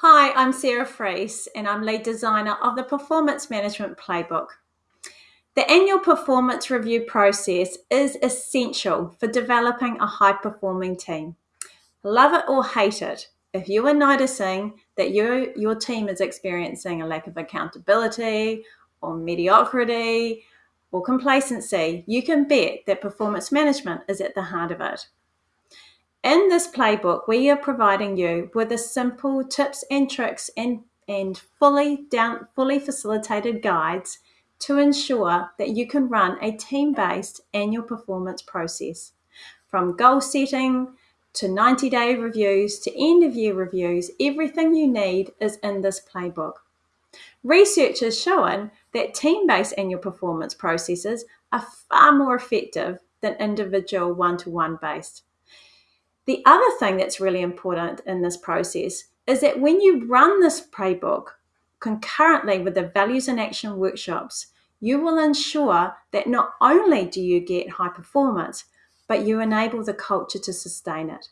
Hi, I'm Sarah Freese and I'm lead designer of the Performance Management Playbook. The annual performance review process is essential for developing a high performing team. Love it or hate it, if you are noticing that your, your team is experiencing a lack of accountability or mediocrity or complacency, you can bet that performance management is at the heart of it. In this playbook, we are providing you with a simple tips and tricks and, and fully down fully facilitated guides to ensure that you can run a team-based annual performance process. From goal setting to 90-day reviews to end-of-year reviews, everything you need is in this playbook. Research has shown that team-based annual performance processes are far more effective than individual one-to-one based. The other thing that's really important in this process is that when you run this playbook concurrently with the values and action workshops, you will ensure that not only do you get high performance, but you enable the culture to sustain it.